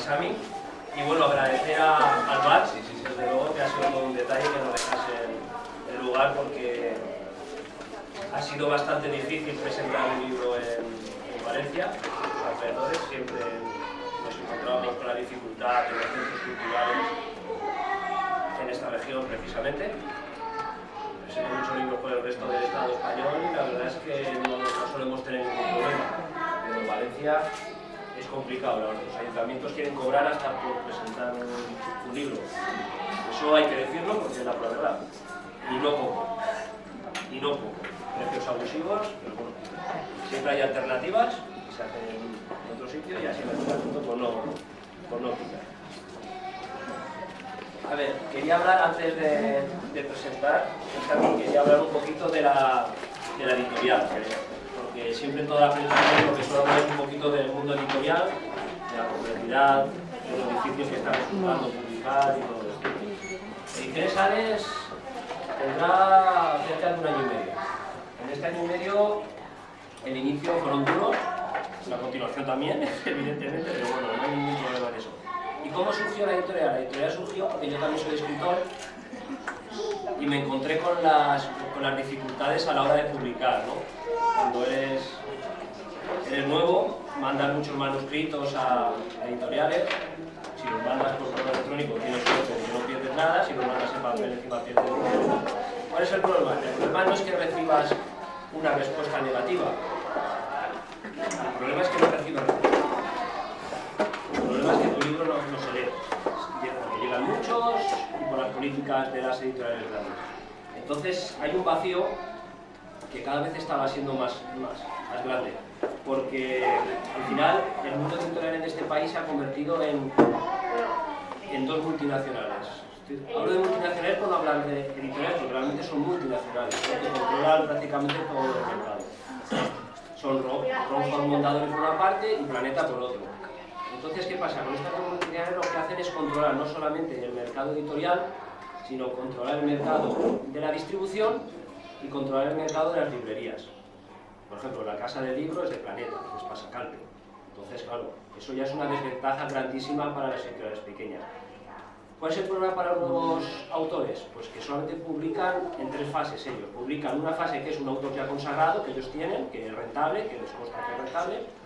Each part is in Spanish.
Sami. Y bueno, agradecer a, al bar, desde luego que ha sido todo un detalle que nos dejase el, el lugar porque ha sido bastante difícil presentar un libro en, en Valencia, los alrededores, siempre nos encontrábamos con la dificultad de los centros culturales en esta región precisamente. Presento muchos libros por el resto del Estado español y la verdad es que no, no solemos tener ningún problema. Pero en Valencia es complicado, los ayuntamientos quieren cobrar hasta por presentar un, libro. Eso hay que decirlo porque es la pura verdad. Y no poco. Y no poco. Precios abusivos, pero bueno, siempre hay alternativas y se hacen en otro sitio y así me toca punto por no, por no quitar. A ver, quería hablar antes de, de presentar, también quería hablar un poquito de la, de la editorial, porque siempre en toda la presentación lo que suelo hablar un poquito del mundo editorial, de la complejidad, de lo difícil que está resultando publicar y todo esto. Ediciones Sales tendrá cerca de un año y medio. En este año y medio el inicio fueron duros, la continuación también, evidentemente, pero bueno, no hay ningún problema en eso. ¿Y cómo surgió la editorial? La editorial surgió porque yo también soy escritor y me encontré con las, con las dificultades a la hora de publicar, ¿no? Cuando eres, eres nuevo, mandas muchos manuscritos a, editoriales, si los mandas por correo electrónico tienes suerte que no pierdes nada, si los mandas en papel encima pierdes. ¿Cuál es el problema? El problema no es que recibas una respuesta negativa, el problema es que no recibas respuesta. El problema es que tu libro no, no se lee, porque llegan muchos las políticas de las editoriales grandes. Entonces hay un vacío que cada vez estaba siendo más, más, más grande, porque al final el mundo editorial en este país se ha convertido en, en dos multinacionales. Hablo de multinacionales no hablar de editoriales, porque realmente son multinacionales, ¿no? que controlan prácticamente todo el mercado. Son Ron Mondadori por una parte y Planeta por otro. Entonces, ¿qué pasa? Con estas multinacionales lo que hacen es controlar no solamente el mercado editorial, sino controlar el mercado de la distribución y controlar el mercado de las librerías. Por ejemplo, la casa de libros es de Planeta, es Pasacalpe. Entonces, claro, eso ya es una desventaja grandísima para las editoriales pequeñas. ¿Cuál es el problema para los autores? Pues que solamente publican en tres fases ellos. Publican una fase que es un autor ya consagrado, que ellos tienen, que es rentable, que les consta que es rentable,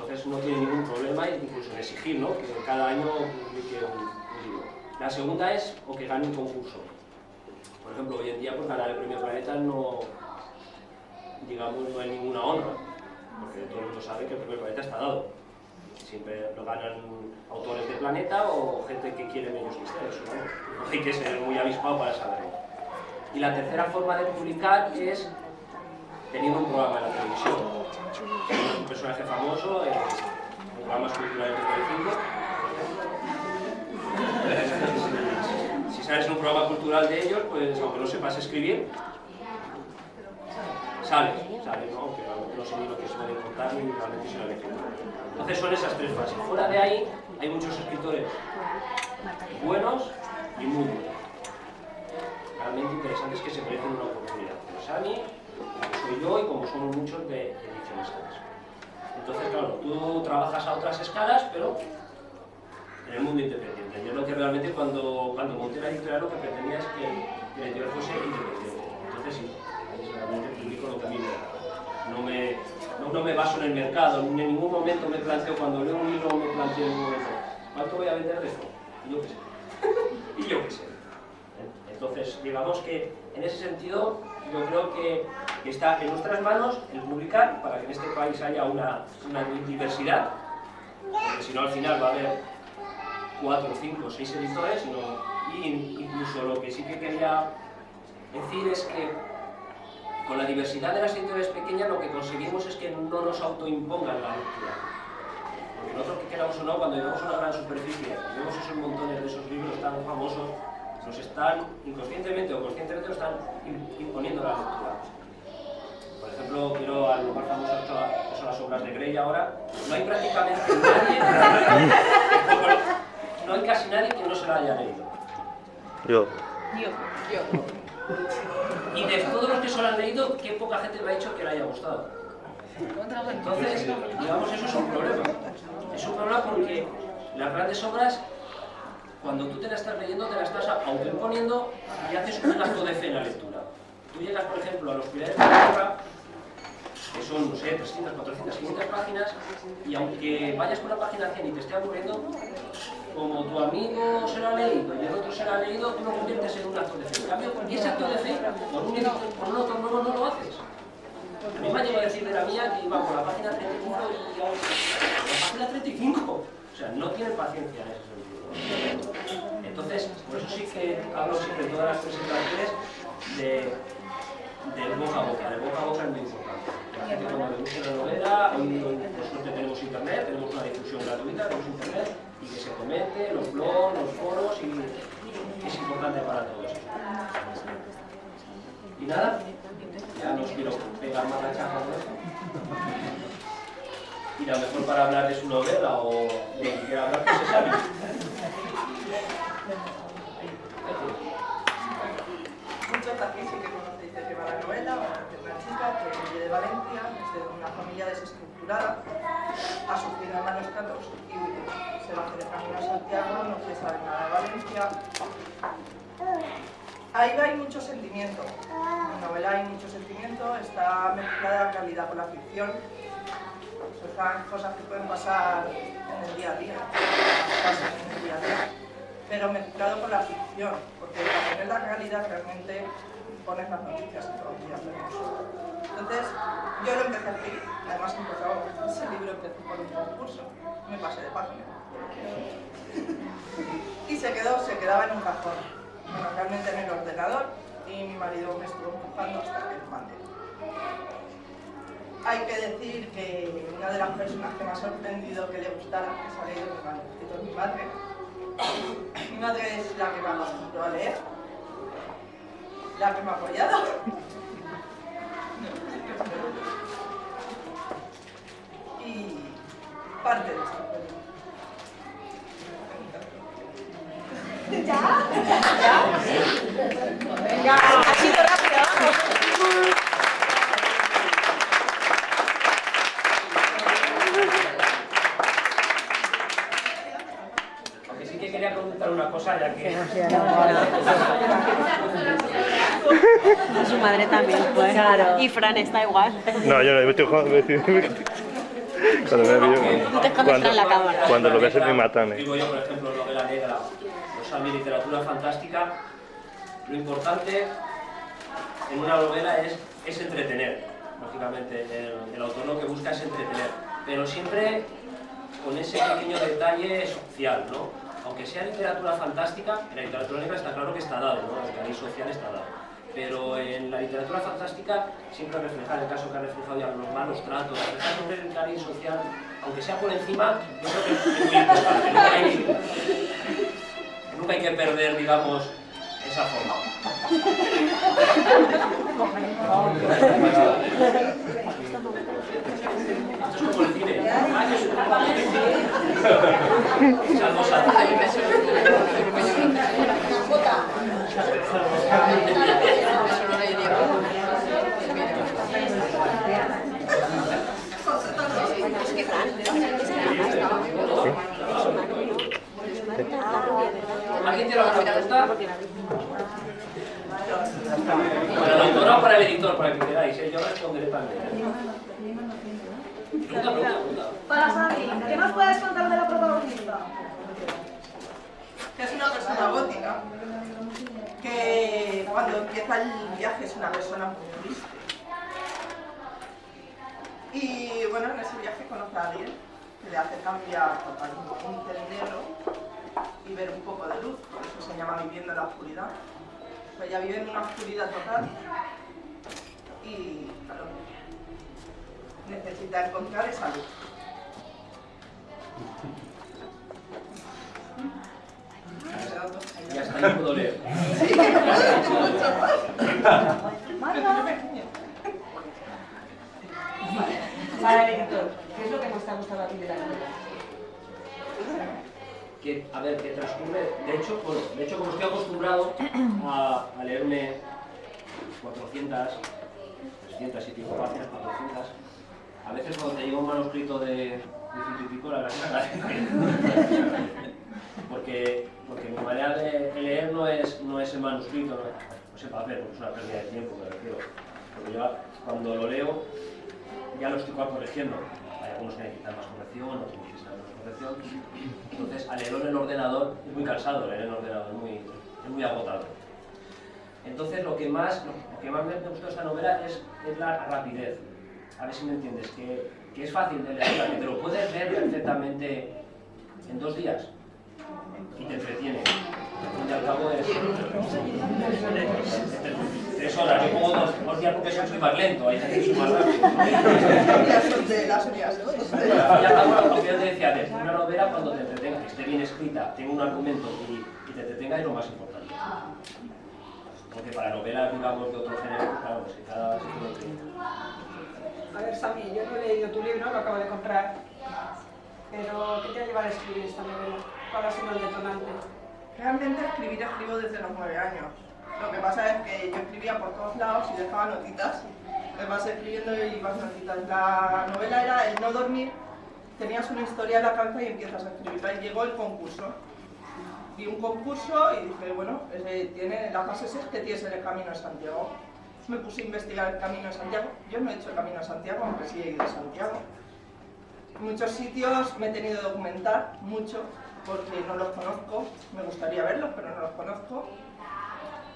entonces no tienen ningún problema incluso en exigir ¿no? que cada año publique un, libro. La segunda es o que gane un concurso. Por ejemplo, hoy en día pues, ganar el premio Planeta no, digamos, no hay ninguna honra, porque todo el mundo sabe que el premio Planeta está dado siempre lo ganan autores de Planeta o gente que quiere menos ¿no? no hay que ser muy avispado para saberlo. Y la tercera forma de publicar es teniendo un programa en la televisión. Un personaje famoso en programas culturales de Telecinco. Si sales en un programa cultural de ellos, pues aunque no sepas escribir, sales, sales, ¿no? Aunque no sé ni lo que suelen contar ni realmente se lo entonces son esas tres fases. Fuera de ahí hay muchos escritores buenos y muy buenos. Realmente interesantes que se merecen una oportunidad. Pero como soy yo y como somos muchos de ediciones Entonces, claro, tú trabajas a otras escalas, pero en el mundo independiente. Yo lo que realmente cuando, cuando monté la editorial lo que pretendía es que la editorial fuese independiente. Entonces sí, realmente publico lo que a mí me da. No me, no, no, me baso en el mercado, en ningún momento me planteo, cuando leo un libro me planteo en un momento, ¿cuánto voy a vender de esto? Y yo qué sé. y yo qué sé. Entonces, digamos que en ese sentido, yo creo que, está en nuestras manos el publicar para que en este país haya una, diversidad, porque si no al final va a haber cuatro, cinco, seis editores, y incluso lo que sí que quería decir es que con la diversidad de las editoriales pequeñas lo que conseguimos es que no nos autoimpongan la lectura. Porque nosotros que queramos o no, cuando llegamos a una gran superficie, vemos esos montones de esos libros tan famosos, nos están, inconscientemente o conscientemente, nos están imponiendo la lectura. Por ejemplo, quiero algo más famoso que son las obras de Grey ahora. No hay prácticamente nadie, no hay casi nadie que no se la haya leído. Yo. Yo, yo. Y de todos los que se lo han leído, qué poca gente me ha dicho que le haya gustado. Entonces, digamos, eso es un problema. Es un problema porque Las grandes obras, cuando tú te la estás leyendo, te la estás autoimponiendo y haces un acto de fe en la lectura. Tú llegas, por ejemplo, a los pilares de la tierra, que son, no sé, 300, 400, 500 páginas, y aunque vayas por la página 100 y te esté aburriendo, como tu amigo se lo ha leído y el otro se lo ha leído, tú lo conviertes en un acto de fe. En cambio, ese acto de fe, por un, por un otro nuevo no lo haces. A mí me llegado a decir de la mía que iba por la página 35 y. La página 35. O sea, no tiene paciencia en sentido. Entonces, por eso sí que hablo siempre en todas las presentaciones de, de boca a boca. De boca a boca es muy importante. La gente cuando le gusta la novela, hoy por suerte tenemos internet, tenemos una difusión gratuita, tenemos internet, y que se comente, los blogs, los foros, y es importante para todos. Y nada, ya no os quiero pegar más la chapa con esto. Y a lo mejor para hablar de su novela o de lo que quiera hablar, pues es Xavi. Muchos de aquí sí que conocéis de qué va la novela, ser una chica que vive de Valencia, es de una familia desestructurada, ha sufrido malos tratos y se va el camino a Santiago, no se sabe nada de Valencia. Ahí hay mucho sentimiento, en la novela hay mucho sentimiento, está mezclada la realidad con la ficción, son cosas que pueden pasar en el día a día, pero mezclado con la ficción, porque para poner la realidad realmente pones las noticias todos los vemos. Entonces, yo lo empecé a escribir, además empezó, ese libro empezó por un concurso, me pasé de página. y se quedó, se quedaba en un cajón, bueno, realmente en el ordenador, y mi marido me estuvo empujando hasta que lo mandé. Hay que decir que una de las personas que me ha sorprendido que le gustara que se ha leído mi manuscrito es mi madre. Mi madre es la que me acostumbró a leer, la que me ha apoyado. Y parte de esto. Venga, ha sido rápido, vamos. Aunque sí que quería preguntar una cosa, ya que... Su madre también, pues. Claro. Y Fran está igual. No, yo no, me estoy jugando. me estoy- Cuando, me veo- cuando, en la cámara. cuando lo ves me matan. eh. Digo yo, por ejemplo, novela negra, o sea, mi literatura fantástica, lo importante en una novela es, es entretener, lógicamente. El, el autor lo que busca es entretener, pero siempre con ese pequeño detalle social, ¿no? Aunque sea literatura fantástica, en la literatura negra está claro que está dado, ¿no? El cariz social está dado. Pero en la literatura fantástica siempre reflejar el caso que ha reflejado ya los malos tratos, reflejar siempre el cariz social, aunque sea por encima, yo creo que es muy importante. Nunca hay, que perder, digamos, esa forma. Esto es como el cine. ¿Alguien tiene alguna pregunta? Para la autora o para el editor, para que queráis, ¿eh? yo responderé también. Pregunta. Para Sami, ¿qué nos puedes contar de la protagonista? que es una persona gótica, que cuando empieza el viaje es una persona muy triste. Y bueno, en ese viaje conoce a alguien que le hace cambiar totalmente un negro y ver un poco de luz, por eso se llama viviendo en la oscuridad. Pues ella vive en una oscuridad total y claro, necesita encontrar esa luz. Y hasta ahí puedo leer el editor, ¿qué es lo que más te ha gustado a ti de la novela? que, a ver, que transcurre, de hecho, bueno, de hecho como estoy acostumbrado a, a leerme 400, 300 y pico páginas, 400, a veces cuando te llega un manuscrito de, de y pico, la verdad es que porque, porque mi manera de leer no es, no es el manuscrito, no, no es el papel, porque es una pérdida de tiempo, me refiero. Porque yo cuando lo leo ya lo estoy corrigiendo. Hay algunos que necesitan más corrección, otros necesitan Entonces, al leerlo en el ordenador es muy cansado, leer en el ordenador es muy, es muy agotador. Entonces, lo que más, lo que más me gustó de esta novela es, es la rapidez. A ver si me entiendes, que, que es fácil de leer, que te lo puedes leer perfectamente en dos días y te entretiene. Y al cabo es tres horas. Yo pongo dos, dos días porque soy más lento, hay gente que soy más rápido. Ya son de las al cabo, lo que yo te decía antes, una novela cuando te entretenga, que esté bien escrita, tenga un argumento y, y te entretenga es lo más importante. Porque para novelas, digamos, de otro género, claro, pues que cada sitio lo tiene. A ver, Sami, yo no he leído tu libro, lo acabo de comprar. Pero, ¿qué te ha llevado a escribir esta novela? ¿Cuál ha sido el detonante? Realmente escribir escribo desde los nueve años. Lo que pasa es que yo escribía por todos lados y dejaba notitas. Me vas escribiendo y vas notitas. La novela era el no dormir, tenías una historia en la cabeza y empiezas a escribirla. Y llegó el concurso. Vi un concurso y dije, bueno, ese tiene, la fase 6 que tienes en el Camino de Santiago. Me puse a investigar el Camino de Santiago. Yo no he hecho el Camino de Santiago, aunque sí he ido a Santiago. Muchos sitios me he tenido que documentar mucho porque no los conozco, me gustaría verlos, pero no los conozco.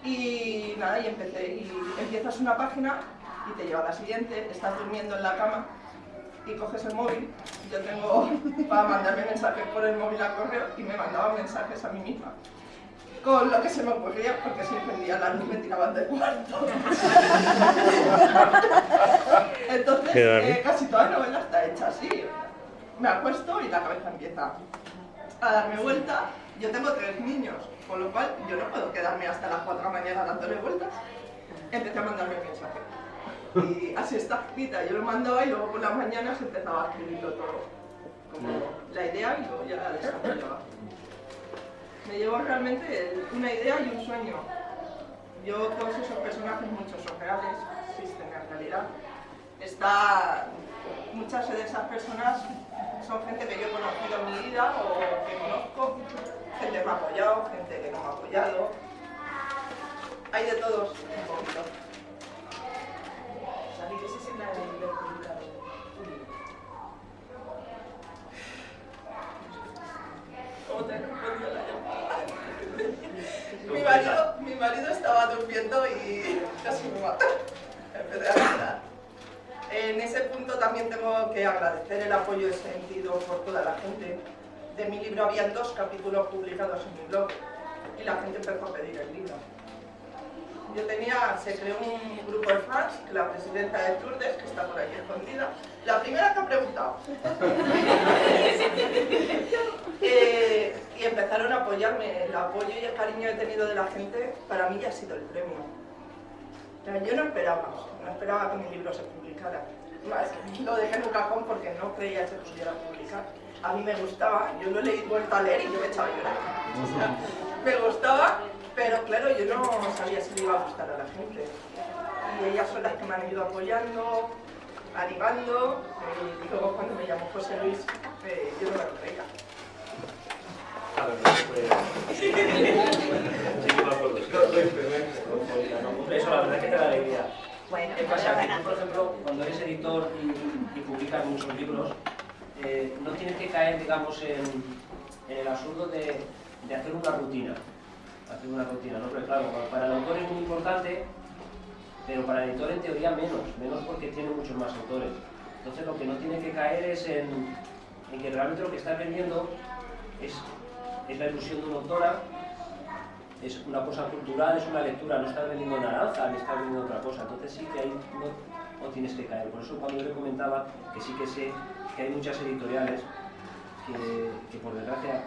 Y nada, y empecé, y empiezas una página y te lleva a la siguiente, estás durmiendo en la cama y coges el móvil. Yo tengo para mandarme mensajes por el móvil al correo y me mandaba mensajes a mí misma. Con lo que se me ocurría, porque si encendía la luz me tiraban del cuarto. Entonces, eh, casi toda la novela está hecha así. Me acuesto y la cabeza empieza a darme vuelta. Yo tengo tres niños, con lo cual yo no puedo quedarme hasta las 4 de la mañana dándole vueltas. Empecé a mandarme mensaje. Y así está escrita. Yo lo mandaba y luego por las mañanas empezaba a escribirlo todo. Como la idea y luego ya la desarrollaba. Me llevó realmente una idea y un sueño. Yo, todos esos personajes, muchos son reales, existen en realidad. Está, muchas de esas personas son gente que yo he conocido en mi vida o que conozco. Gente que me ha apoyado, gente que no me ha apoyado. Hay de todos un poquito. ¿qué se siente de ver publicado tu libro? ¿Cómo te respondió la llamada? mi, marido, mi marido estaba durmiendo y casi me mató. Empecé a llorar. En ese punto también tengo que agradecer el apoyo sentido por toda la gente. De mi libro habían dos capítulos publicados en mi blog y la gente empezó a pedir el libro. Yo tenía, se creó un grupo de fans, que la presidenta de Lourdes, que está por aquí escondida, la primera que ha preguntado. Eh, y empezaron a apoyarme. El apoyo y el cariño que he tenido de la gente, para mí ya ha sido el premio. Yo no esperaba, no esperaba que mi libro se publicara. Lo dejé en un cajón porque no creía que se pudiera publicar. A mí me gustaba, yo lo he leído, vuelto a leer y yo me echaba a llorar. O sea, me gustaba, pero claro, yo no sabía si le iba a gustar a la gente. Y ellas son las que me han ido apoyando, animando, y luego cuando me llamó José Luis, eh, yo no me lo creía. A ver, pues... Sí, que me acuerdo, sí. Hombre, Eso la verdad es que te da alegría. Bueno, ¿Qué pasa? Que tú, por ejemplo, cuando eres editor y, y publicas muchos libros, eh, no tienes que caer, digamos, en, en el absurdo de, de hacer una rutina. Hacer una rutina, ¿no? Pero claro, para el autor es muy importante, pero para el editor en teoría menos, menos porque tiene muchos más autores. Entonces lo que no tiene que caer es en, en que realmente lo que estás vendiendo es, es la ilusión de una autora, es una cosa cultural, es una lectura, no estás vendiendo naranja, ni estás vendiendo otra cosa. Entonces sí que ahí no, tienes que caer. Por eso cuando yo le comentaba que sí que sé que hay muchas editoriales que, por desgracia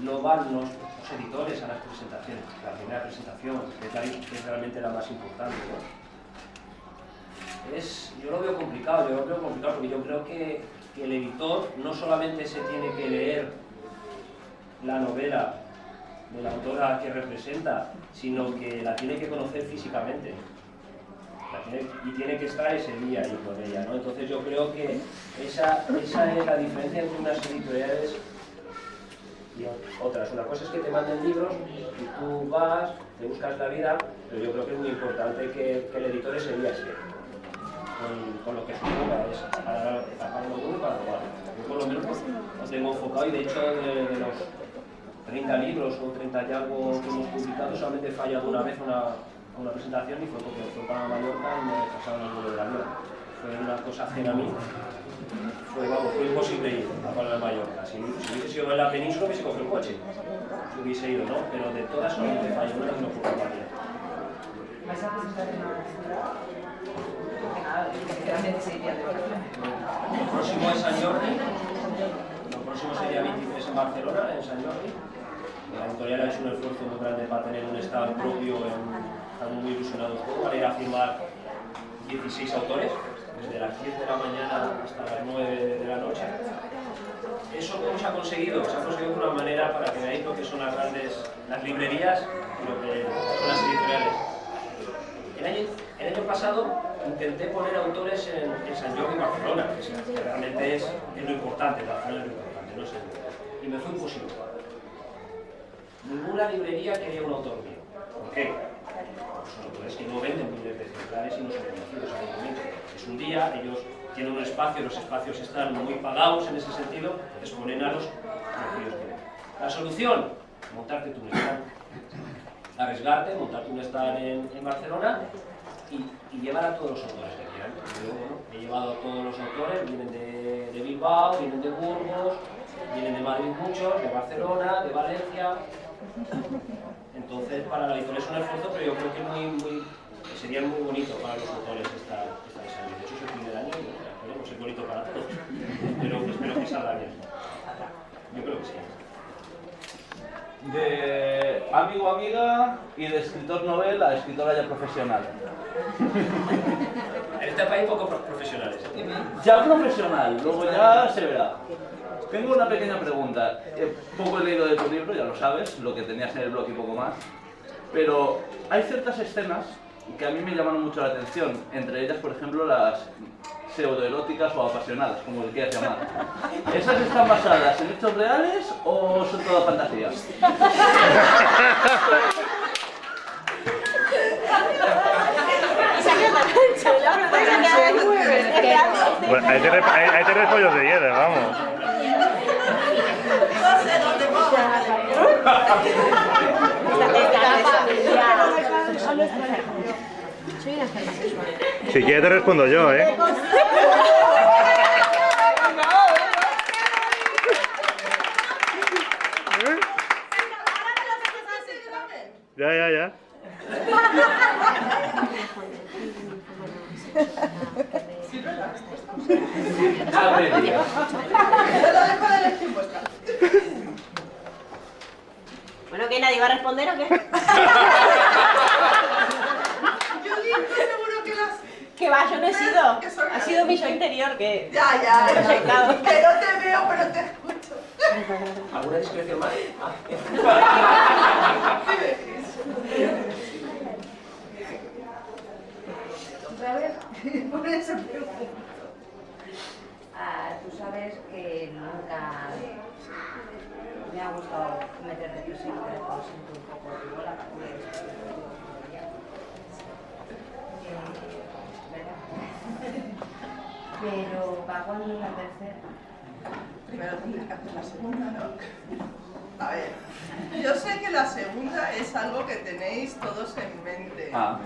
no van los, editores a las presentaciones, la primera presentación, es, es realmente la más importante. ¿no? Es, yo lo veo complicado, yo lo veo complicado porque yo creo que el editor no solamente se tiene que leer la novela de la autora que representa, sino que la tiene que conocer físicamente. Y tiene que estar ese día ahí con ella, ¿no? Entonces yo creo que esa, esa es la diferencia entre unas editoriales y otras. Una cosa es que te manden libros y tú vas, te buscas la vida, pero yo creo que es muy importante que, el editor ese día esté con, lo que ocurra, es para, para lo y para lo otro. Yo por lo menos lo tengo enfocado y de hecho de los 30 libros o 30 y algo que hemos publicado solamente he fallado una vez una, una presentación y fue porque fue para Mallorca y me pasaron el vuelo del avión. Fue una cosa ajena a mí. Fue, vamos, fue imposible ir a Palma de Mallorca. Si, si hubiese sido en la península hubiese cogido el coche. Si hubiese ido, ¿no? Pero de todas solamente falló una y no fue de. ¿Vais a presentar en la ciudad? Porque nada, quedan 26 días de vacaciones. El próximo es San Jordi. El próximo sería 23 en Barcelona, en San Jordi. La editorial ha hecho un esfuerzo muy grande para tener un stand propio. en- estamos muy ilusionados para ir a firmar 16 autores, desde las 10 de la mañana hasta las 9 de la noche. ¿Eso cómo se ha conseguido? Se ha conseguido de una manera para que veáis lo que son las grandes las librerías y lo que son las editoriales. El año, el año pasado intenté poner autores en, San Jordi y Barcelona, que realmente es, es lo importante, Barcelona es lo importante, no sé. Y me fue imposible. Ninguna librería quería un autor mío. ¿Por qué? Pues autores que no venden miles de ejemplares y no son conocidos en el momento. Es un día, ellos tienen un espacio, los espacios están muy pagados en ese sentido, exponen a los que ven. La solución, montarte tu stand arriesgarte, montarte un stand en, Barcelona y, llevar a todos los autores que quieran. Yo bueno, he llevado a todos los autores, vienen de Bilbao, vienen de Burgos, vienen de Madrid muchos, de Barcelona, de Valencia. Entonces, para la editorial es un esfuerzo, pero yo creo que muy, muy, sería muy bonito para los autores esta, esta desarrollo. De hecho, es el primer año y bueno, esperemos, es bonito para todos. Pero espero que salga bien. Yo creo que sí. De amigo amiga y de escritor novel a escritora ya profesional. En este país poco pro- profesionales. Ya profesional, luego ya se verá. Tengo una pequeña pregunta. Eh, poco he leído de tu libro, ya lo sabes, lo que tenías en el blog y poco más. Pero hay ciertas escenas que a mí me llamaron mucho la atención. Entre ellas, por ejemplo, las pseudoeróticas o apasionadas, como le quieras llamar. ¿Esas están basadas en hechos reales o son todas fantasías? Bueno, ahí tienes, ahí, ahí tienes pollos de hielo, vamos. No sé dónde vamos. Si quieres te respondo yo, ¿eh? Ya, ya, ya lo dejo de elección vuestra. Bueno, ¿qué? ¿Nadie va a responder o qué? Yo digo seguro que las... Que va, yo no he sido. Ha sido mi yo interior que... Ya, ya, ya. Proyectado. Que no te veo, pero te escucho. ¿Alguna discreción más? Ah. ¿Otra vez? Por eso pregunto. Ah, tú sabes que nunca me ha gustado meter depresión, pero lo siento un poco igual pues, Pero va cuando la tercera. Primero que hacer la segunda, ¿no? A ver, yo sé que la segunda es algo que tenéis todos en mente. Ah,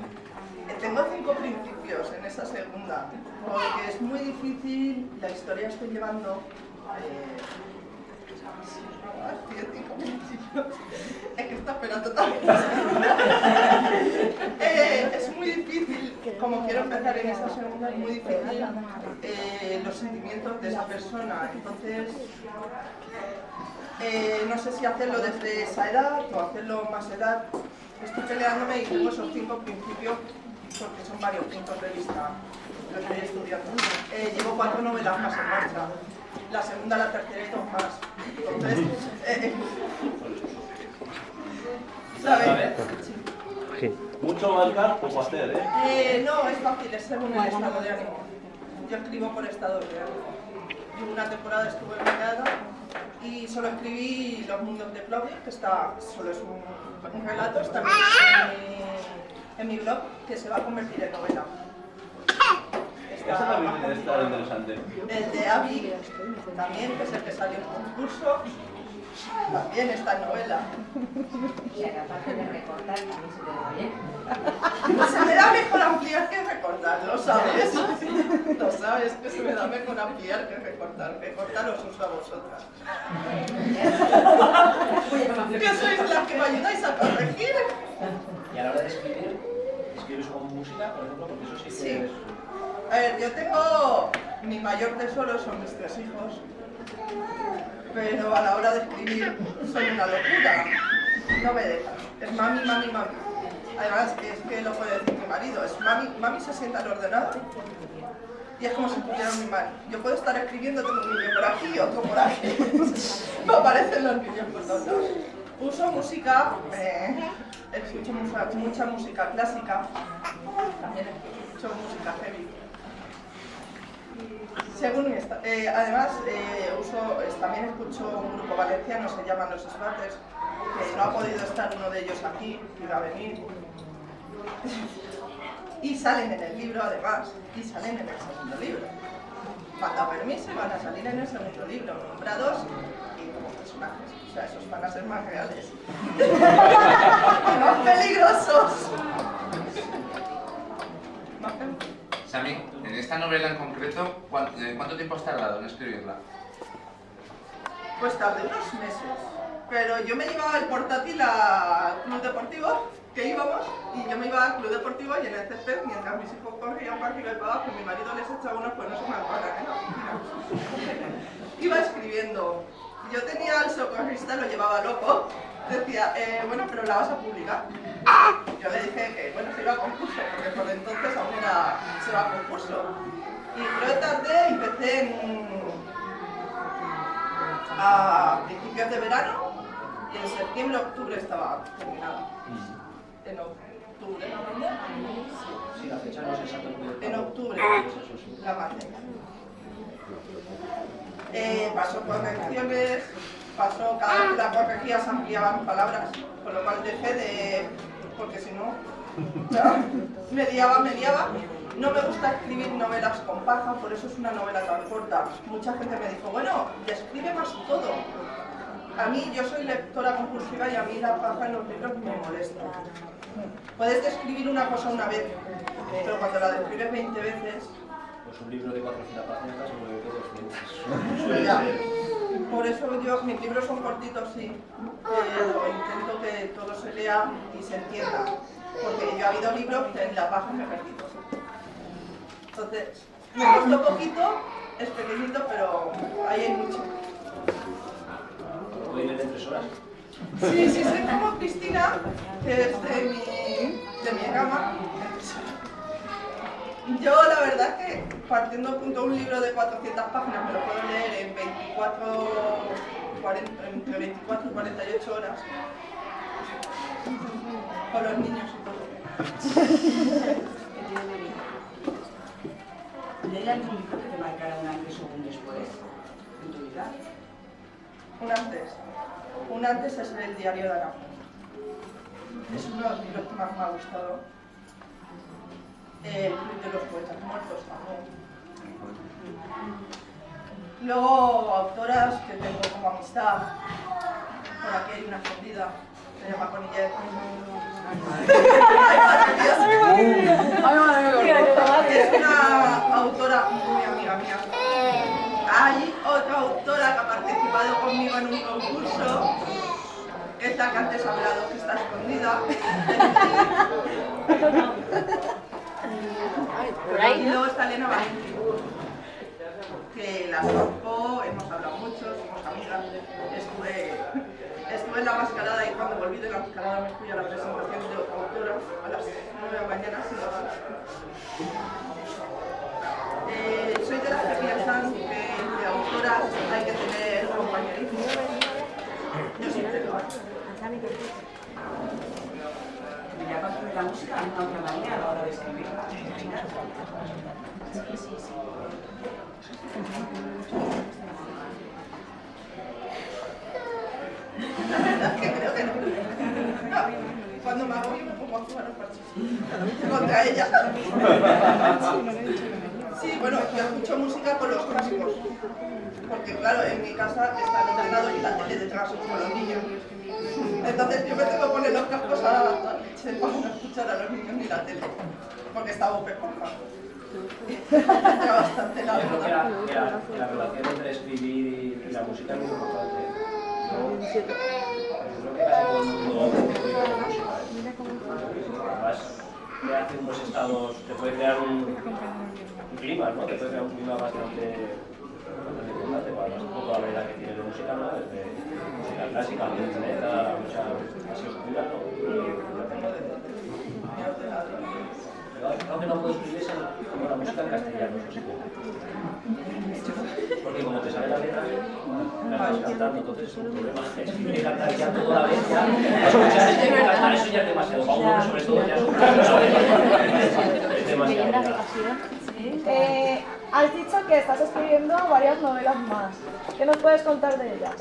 Eh, Tengo cinco principios en esa segunda, porque es muy difícil, la historia estoy llevando... eh. Es que está esperando también. Eh, es muy difícil, como quiero empezar en esa segunda, es muy difícil eh, los sentimientos de esa persona. Entonces, eh, no sé si hacerlo desde esa edad o hacerlo más edad. Estoy peleándome y tengo esos cinco principios porque son varios puntos de vista lo que estoy estudiando. Eh, llevo cuatro novelas más en marcha. La segunda, la tercera y dos más. Entonces, eh, eh, ¿sabes? Sí. Mucho marcar, poco hacer, ¿eh? Eh, no, es fácil, es según el estado de ánimo. Yo escribo por estado de ánimo. Y una temporada estuve en mirada y solo escribí Los Mundos de Claudia, que está, solo es un, un relato, está en mi, en mi blog, que se va a convertir en novela. Eso también que estar interesante. El de Abby, también, que es el que salió en concurso, también está en novela. Y aparte de recortar, también se te da bien. Se me da mejor ampliar que recortar, lo sabes. Lo sabes, que se me da mejor ampliar que recortar. Recortar os uso a vosotras. Que sois las que me ayudáis a corregir. Y a la hora de escribir, ¿escribes con música, por ejemplo? Porque eso sí que es... A ver, yo tengo... Mi mayor tesoro son mis tres hijos. Pero a la hora de escribir soy una locura. No me dejan. Es mami, mami, mami. Además, es que lo puede decir mi marido. Es mami, mami se sienta al ordenador y es como si tuviera mi mano. Yo puedo estar escribiendo, tengo un niño por aquí y otro por aquí. me aparecen los niños por todos. Uso música, eh, escucho mucha, mucha música clásica, también escucho música heavy. Eh, además, eh, uso, también escucho un grupo valenciano, se llaman Los Esbates, que no ha podido estar uno de ellos aquí, iba a venir. Y salen en el libro, además, y salen en el segundo libro. Falta permiso van a salir en el segundo libro, nombrados y como personajes. O sea, esos van a ser más reales. más peligrosos. Sami, en esta novela en concreto, ¿cuán- eh, ¿cuánto tiempo has tardado en escribirla? Pues tardé unos meses. Pero yo me llevaba el portátil al club deportivo, que íbamos, y yo me iba al club deportivo y en el césped, mientras mis hijos corrían para arriba y para abajo, mi marido les echaba unos pues no se me acuerdan, ¿eh? No. Iba escribiendo. Yo tenía al socorrista, lo llevaba loco. Decía, eh, bueno, pero la vas a publicar. Yo le dije que, bueno, se iba a concurso, porque por entonces aún era, se va a concurso. Y creo que tardé, empecé en, a principios de verano y en septiembre, octubre estaba terminada. En octubre, ¿no? Sí, la fecha no es exacta. En octubre sí. la mandé. Eh, pasó correcciones, pasó cada vez que la corregía ampliaban palabras, con lo cual dejé de... porque si no, me liaba, me liaba. No me gusta escribir novelas con paja, por eso es una novela tan corta. Mucha gente me dijo, bueno, describe más todo. A mí, yo soy lectora compulsiva y a mí la paja en los libros me molesta. Puedes describir una cosa una vez, pero cuando la describes 20 veces, Pues un libro de 400 páginas casi me que 200. Suele Ya. ser. Por eso yo, mis libros son cortitos, sí, pero intento que todo se lea y se entienda. Porque yo ha habido libros que en la página me. Entonces, me costó poquito, es pequeñito, pero ahí hay mucho. Puede ir de tres horas. Sí, sí, soy como Cristina, que es de mi, de mi gama. Yo la verdad que partiendo punto un libro de 400 páginas me lo puedo leer en 24, 40, entre 24 y 48 horas. Con los niños y todo. ¿Leí algún libro que te marcara un antes o un después en tu vida? Un antes. Un antes es el diario de Ana. Es uno de los libros que más me ha gustado. El Club de los Poetas Muertos también. Luego, autoras que tengo como amistad. Por aquí hay una escondida. Se llama Conillet. Es una autora muy amiga mía. Hay otra autora que ha participado conmigo en un concurso, que es la que antes he hablado, que está escondida. Y luego está Elena Valentín, que la conozco, hemos hablado mucho, somos amigas. Estuve, estuve en la mascarada y cuando volví de la mascarada me fui a la presentación de otra autora a las 9 de la mañana. sin horas. Eh, soy de las que piensan que de autoras hay que tener compañerismo. Yo ya la música de una otra manera a la hora de escribir. La verdad es que creo que no. No, Cuando me agobio me pongo a jugar al parchís. Contra ella. Sí, bueno, yo escucho música con los cascos. Porque claro, en mi casa está el ordenador y la tele detrás como los niños. Entonces yo me tengo que poner los cascos a la leche para no escuchar a los niños ni la tele. Porque está Esponja. Ya bastante la Yo creo que verdad. la, que relación entre escribir y la música es muy importante. Yo, yo creo que casi todo el mundo escribe con música. ¿eh? Además, unos estados, te puede crear un, un clima, ¿no? Te puede crear un clima bastante, importante. Para un poco la variedad que tiene de música, ¿no? Desde música clásica, música mucha así oscura, ¿no? Pero algo que no puedo escribir es el- como la música en castellano, eso sí. Porque como te sale la letra, la estás cantando, entonces es un problema. Escribir y cantar ya todo a la vez, ya. Escuchar es que cantar eso ya es demasiado. Para uno sobre todo ya es un Es demasiado. Eh, has dicho que estás escribiendo varias novelas más. ¿Qué nos puedes contar de ellas?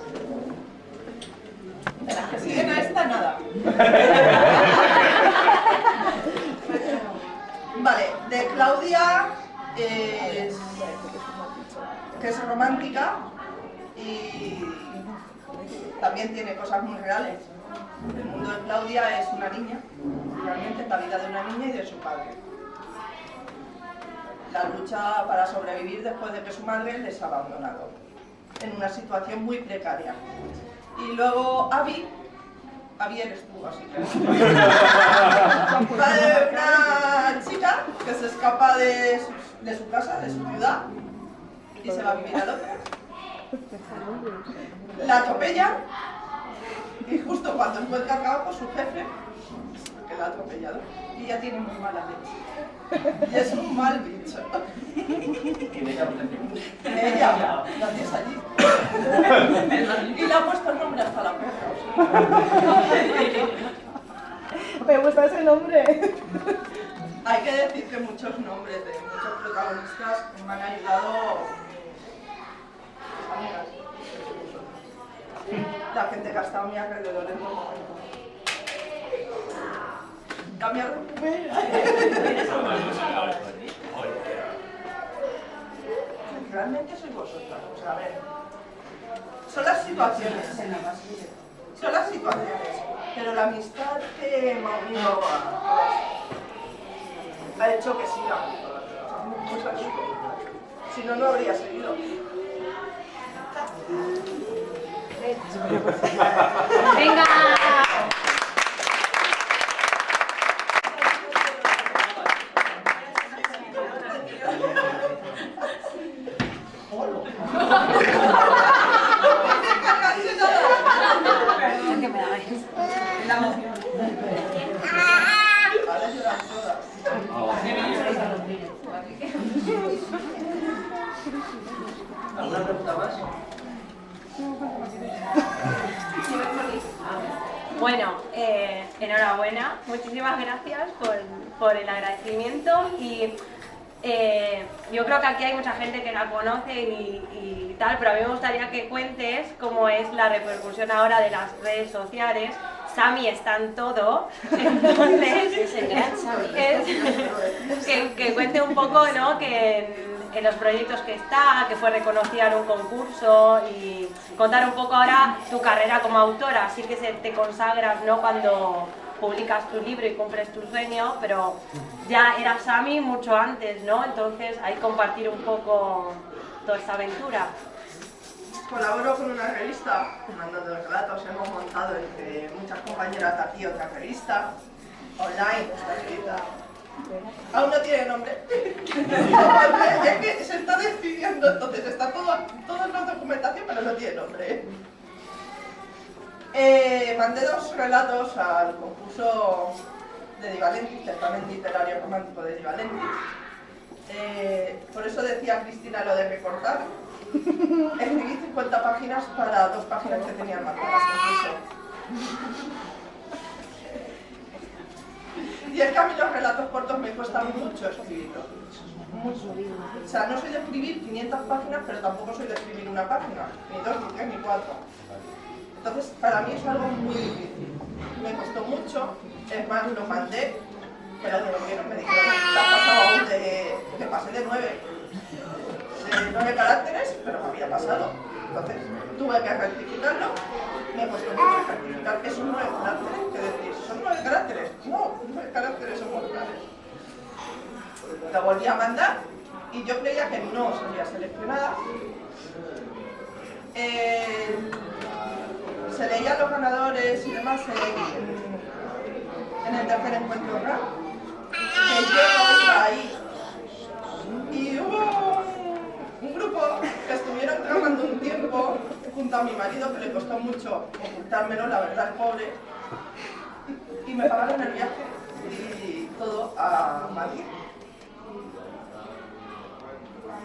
De las que siguen a esta, nada. Vale, de Claudia es, que es romántica y también tiene cosas muy reales. El mundo de Claudia es una niña, realmente es la vida de una niña y de su padre. La lucha para sobrevivir después de que su madre les ha abandonado, en una situación muy precaria. Y luego Abby, Abby eres tú, así que... que se escapa de su, de su casa, de su ciudad, y se va a vivir a Londres. La atropellan, y justo cuando encuentra trabajo su jefe, que la ha atropellado, y ya tiene muy mala leche. Y es un mal bicho. ¿Quién ella? Ella, la tienes allí. Y le ha puesto el nombre hasta la perra. Me gusta ese nombre. Hay que decir que muchos nombres de muchos protagonistas me han ayudado amigas. La gente que ha estado a mi alrededor en todo momento. Cambia Realmente sois vosotras. O sea, a ver. Son las situaciones. Son las situaciones. Pero la amistad que me ha unido a ha hecho que siga. Así. Si no, no habría seguido. Venga. La emoción. Ahora lloran todas. ¿Alguna pregunta más? Bueno, eh, enhorabuena, muchísimas gracias por, por el agradecimiento y eh, yo creo que aquí hay mucha gente que la conoce y, y tal, pero a mí me gustaría que cuentes cómo es la repercusión ahora de las redes sociales. Sami está en todo, entonces Es el gran Sami. es- que, que cuente un poco ¿no? que en, en los proyectos que está, que fue reconocida en un concurso y contar un poco ahora tu carrera como autora, así que se te consagras ¿no? cuando publicas tu libro y cumples tu sueño, pero ya eras Sami mucho antes, ¿no? Entonces hay que compartir un poco toda esta aventura. Colaboro con una revista, mandando relatos, hemos montado entre muchas compañeras de aquí otra revista, online, está. Aún no tiene nombre. es que se está decidiendo, entonces está todo, en la documentación, pero no tiene nombre. Eh, mandé dos relatos al concurso de Divalentis, certamen literario romántico de Divalentis. Eh, por eso decía Cristina lo de recortar. Escribí 50 páginas para dos páginas que tenían marcadas incluso. Y es que a mí los relatos cortos me cuestan mucho escribirlos. Mucho. O sea, no soy de escribir 500 páginas, pero tampoco soy de escribir una página. Ni dos, ni tres, ni cuatro. Entonces, para mí es algo muy difícil. Me costó mucho, es más, lo mandé, pero de lo me dijeron, has pasado de, que pasé de nueve, de nueve caracteres, pero me había pasado. Entonces, tuve que rectificarlo, me costó mucho rectificar esos nueve caracteres, que decir, ¿son nueve caracteres? No, nueve caracteres son mortales. Lo volví a mandar y yo creía que no sería seleccionada. Eh, se leían los ganadores y demás en, el tercer encuentro RAP, que yo ahí. Y hubo un grupo que estuvieron trabajando un tiempo junto a mi marido, que le costó mucho ocultármelo, la verdad, pobre, y me pagaron el viaje y todo a Madrid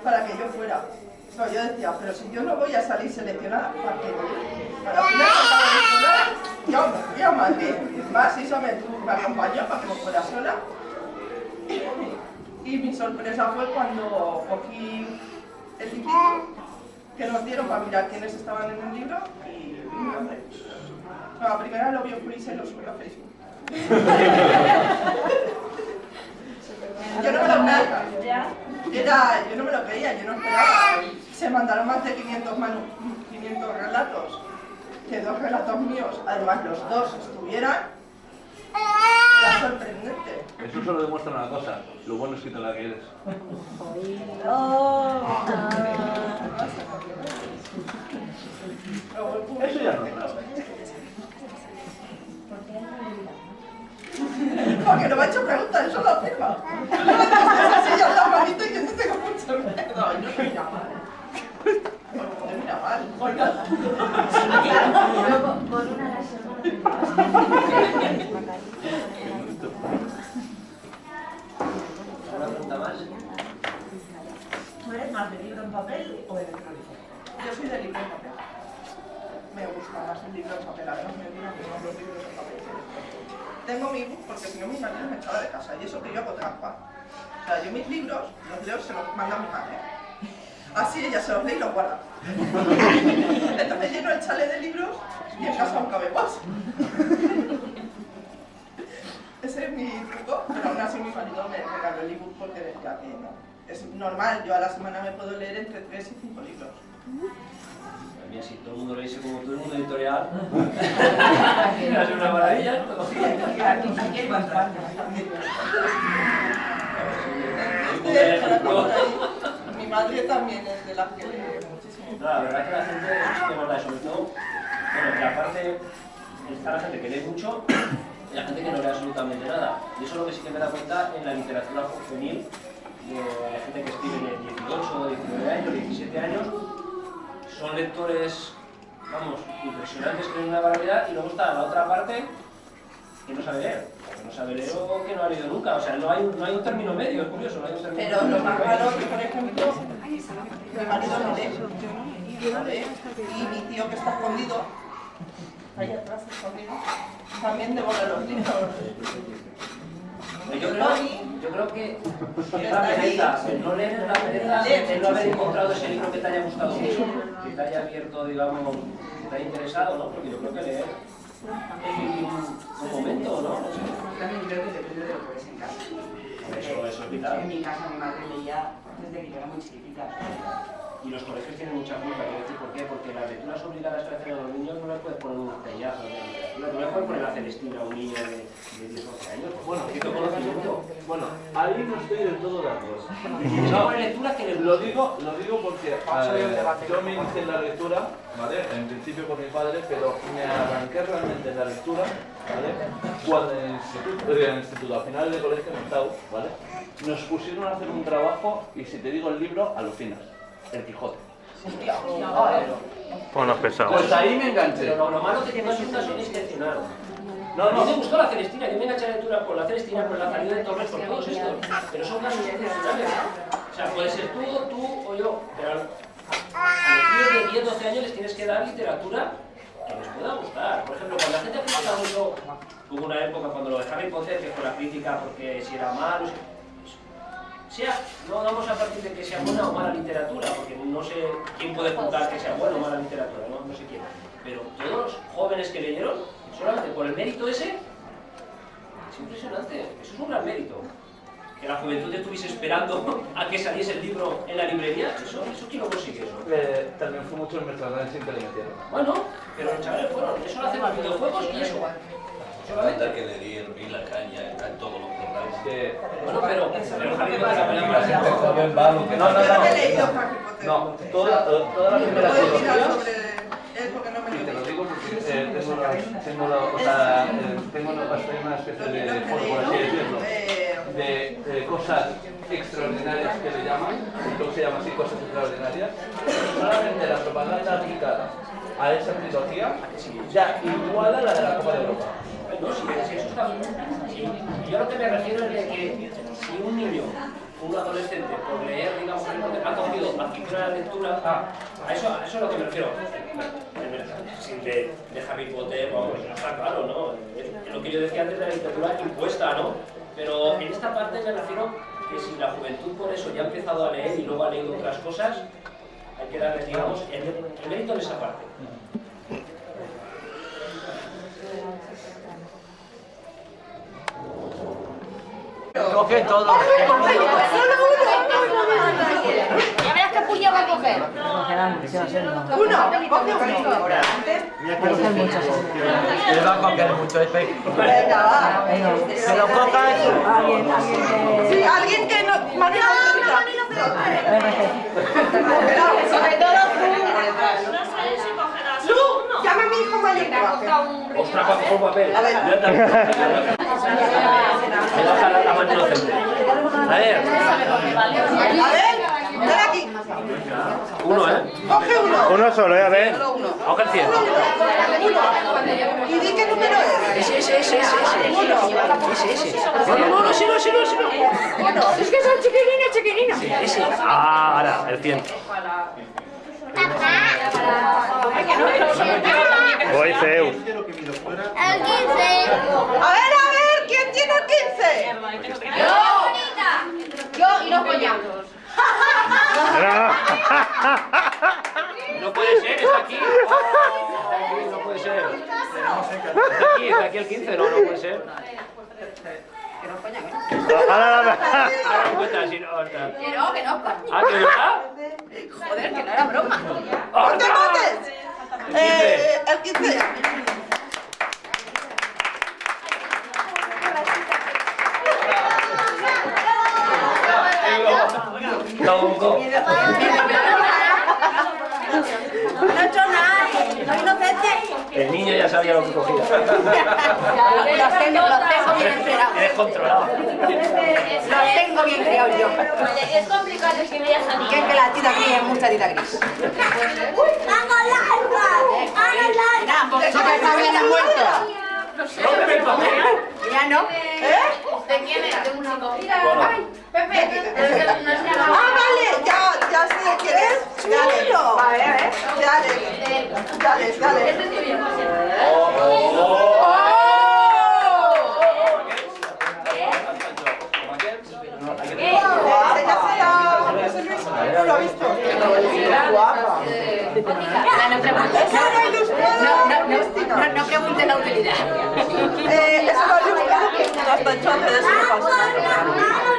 para que yo fuera. No, yo decía, pero si yo no voy a salir seleccionada, ¿para qué voy? Al final me yo me fui a Madrid. Más Isa me, me acompañó para que no fuera sola. Y mi sorpresa fue cuando cogí el librito que nos dieron para mirar quiénes estaban en el libro y mi nombre. No, la primera lo vio Chris y lo subió a Facebook. yo no me lo creía. Era, yo no me lo creía, yo no esperaba. Se mandaron más de 500, manu 500 relatos. Que dos relatos míos, además los dos estuvieran. Era sorprendente. Eso solo demuestra una cosa, lo bueno es que te la que eres. Eso ya no es nada. Porque no me ha hecho preguntas, eso lo afirma. Yo le así ya la manita y yo no tengo mucho miedo. No, no mira mal. No mira mal. Oiga. Con una láser. ¿Una pregunta más? ¿Tú eres más de libro en papel o electrónico? Yo soy de libro en papel. Me gusta más el libro en papel, además me gustan más los libros en papel. Tengo mi ebook porque si no mi marido me echaba de casa y eso que yo hago trampa. O sea, yo mis libros los leo se los manda a mi madre. Así ella se los lee y los guarda. Entonces lleno el chale de libros y en casa no cabe más. Ese es mi truco, pero aún así mi marido me regaló el ebook porque decía que no. Es normal, yo a la semana me puedo leer entre 3 y 5 libros. Mira, si todo el mundo lo dice como todo el mundo editorial, es una maravilla, ¿no? Aquí, aquí hay bastante. Mi madre también es de las que lee muchísimo. No, la verdad es que la gente es que verdad, sobre todo, bueno, que aparte está la gente que lee mucho y la gente que no lee absolutamente nada. Y eso es lo que sí que me da cuenta en la literatura juvenil, de gente que escribe de 18, 19 años, 17 años, son lectores, vamos, impresionantes, que leen una barbaridad, y luego está la otra parte que no sabe leer. Que no sabe leer o que no ha leído nunca. O sea, no hay, un- no hay un término medio, es curioso, no hay un término Pero lo medio. más raro que, por ejemplo, mi marido no lee. No lee. Y mi tío que está escondido, ahí atrás escondido, también devora los libros. Yo creo, yo creo que es la pereza, el no leer es la pereza de no haber encontrado ese libro que te haya gustado mucho, que te haya abierto, digamos, que te haya interesado, ¿no? Porque yo creo que leer es un, un momento, ¿no? También creo que depende de lo que ves en casa. Eso, eso es vital. En mi casa mi madre leía desde que yo era muy chiquitita. Y los colegios tienen mucha culpa, quiero decir, ¿por qué? Porque las lecturas obligadas que hacen a los niños no les puedes poner un peñazo de literatura, no les puedes poner a Celestina a un niño de, de 10 o 11 años, Bueno, necesito conocimiento. Bueno, ahí no estoy del todo de acuerdo. Poner lecturas que les Lo digo, lo digo porque eh, yo me inicié en la lectura, ¿vale? En principio por mi padre, pero me arranqué realmente en la lectura, ¿vale? Cuando en el instituto, en el instituto a finales de colegio, en octavo, ¿vale? Nos pusieron a hacer un trabajo y si te digo el libro, alucinas. El Quijote. Bueno, pesado. Pues ahí me enganché. Pero lo, lo malo que tiene es una son excepcional. No, A mí me no. gustó la Celestina, yo me enganché a la lectura por la Celestina, por la salida de Torres, por todos estos. Pero son casos excepcionales. O sea, puede ser tú, tú o yo. Pero a los niños de 10, 12 años les tienes que dar literatura que les pueda gustar. Por ejemplo, cuando la gente critica mucho hubo una época cuando lo de Harry Potter que fue la crítica porque si era malo, si- sea, no vamos a partir de que sea buena o mala literatura, porque no sé quién puede juzgar que sea buena o mala literatura, no, no sé quién. Pero todos los jóvenes que leyeron, solamente por el mérito ese, es impresionante, eso es un gran mérito. Que la juventud estuviese esperando a que saliese el libro en la librería, eso, eso quién lo consigue eso. Eh, también fue mucho el le metieron. Bueno, pero los chavales fueron, eso lo hacen los videojuegos y eso. Falta que le di el la caña en todos los programas. Que, Bueno, pero, pero Potter la película la gente joven va No, no, no. no toda, toda la primera ¿Puedes trilogía. mirar sobre él porque no me Sí, lo te lo digo porque eh, tengo, la, tengo, la, o sea, eh, tengo una, una especie de foro, por así decirlo, Eh, de eh, cosas extraordinarias que le llaman, que se llama así, cosas extraordinarias. Solamente la propaganda aplicada a esa trilogía ya iguala la de la Copa de Europa. No, sí, sí, eso está bien. Sí, yo lo que me refiero es de que si un niño, un adolescente, por leer, digamos, ha cogido afición a la lectura, a eso, a eso es lo que me refiero. Merchandising de, de Harry Potter, vamos, eso está claro, ¿no? Es, es lo que yo decía antes de la literatura impuesta, ¿no? Pero en esta parte me refiero que si la juventud por eso ya ha empezado a leer y luego ha leído otras cosas, hay que darle, digamos, el, el mérito en esa parte. Coge todo. Ya verás qué puño va a coger. Uno, coge uno va a coger mucho este. Venga, va. Que lo cojas. Sí, alguien que no todo A mi hijo. Ostras, cuánto fue papel. A ver. Me baja la, la mano inocente. A ver, A ver, aquí. uno, ¿eh? Coge uno. Uno solo, ¿eh? A ver. Uno. Coge el 100. Y di qué número es. Ese, ese, ese, ese. Uno. Ese, ese. No, no, no, no, sí, no, sí, no, sí, no. Uno. Es que son chiquilinos, chiquilinos. Sí, ese. Ah, ahora, el 100. Voy Zeus. el 15. A ver, a ver, ¿quién tiene el 15? Yo y los coñados. No puede ser, está aquí. Oh, está aquí, no puede ser. Está aquí, está aquí el 15, no, no puede ser. Ahora, ahora. Ahora me cuenta, si no, está. Que no, que no. Ah, que verdad. Joder, que no era broma. ¡No te mates! Eh, el 15. Tongo. No he hecho nada. Soy inocente. El niño ya sabía lo que cogía. Los tengo, los tengo bien enterados. Eres controlado. Los tengo bien criados yo. Es complicado escribir esa Que es que la tita gris es mucha tita gris. ¡Hago larga! ¡Hago larga! Eso que está bien muerto. El papel. Ya no. ¿Eh? ¿De quién es? ¿De un chico? Pepe. Ah, vale, ya, ya sé quién es. Dale. Vale, a ver. Dale. Dale, dale. No lo ha visto. Guapa. No lo ha No, no, Cristina. no, no preguntes la utilidad. Eh, eso lo ha ilustrado de su.